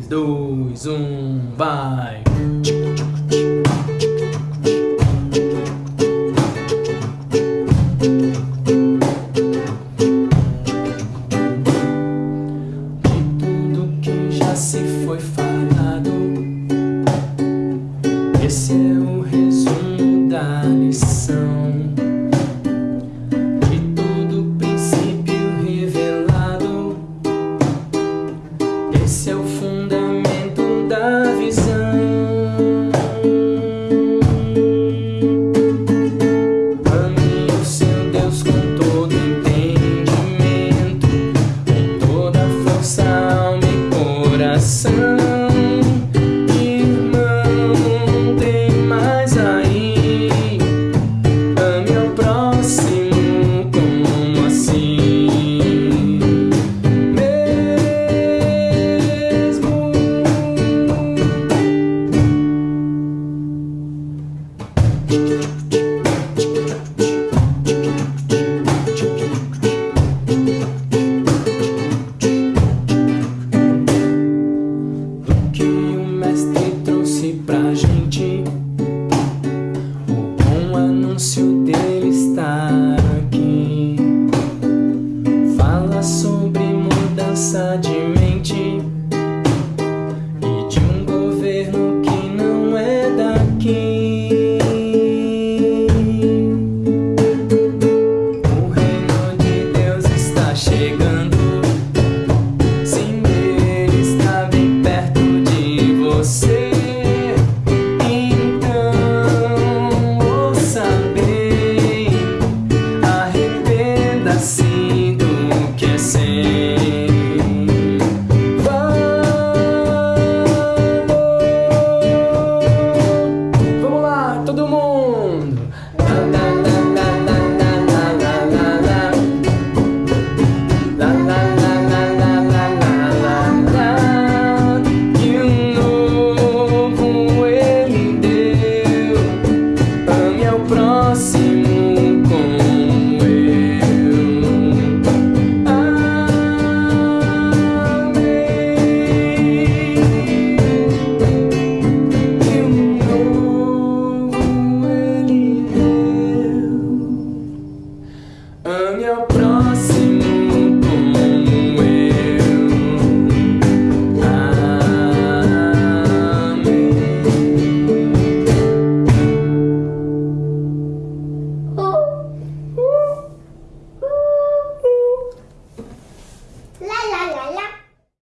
3, 2, 1, vai! Se foi falado Esse é você.